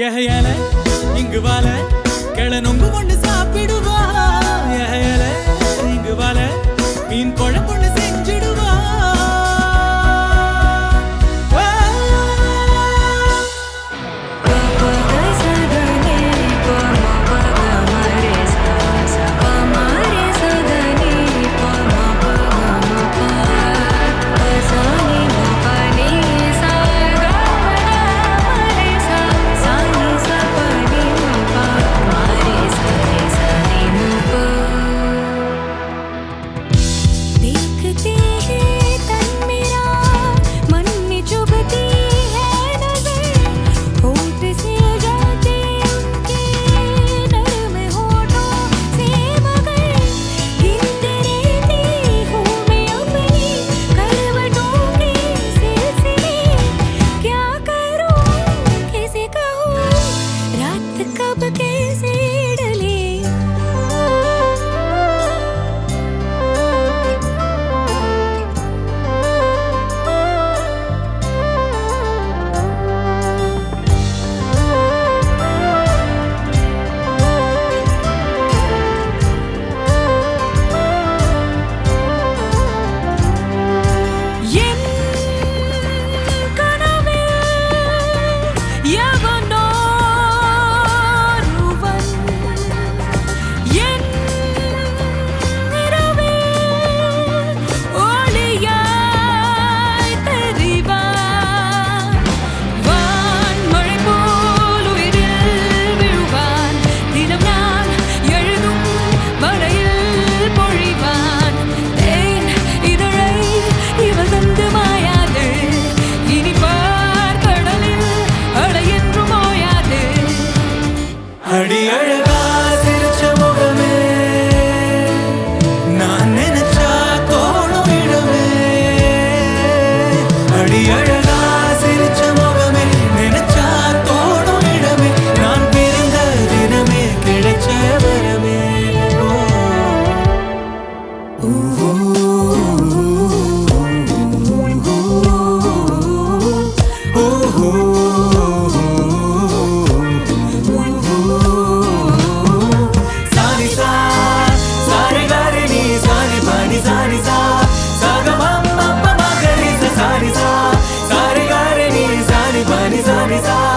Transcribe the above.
ஏகையால இங்கு வாழ கிள நொங்கு ஒண்ணு சாப்பிடும் அடி அழகா சிரிச்ச முகமே. நான் நினைச்சா தோணும் இடமே. அடி அழகா சிரிச்ச முகமே. நினைச்சா தோணும் இடமே. நான் பிறந்த தினமே கிடைச்ச வரமே. ஓ. Parmesan.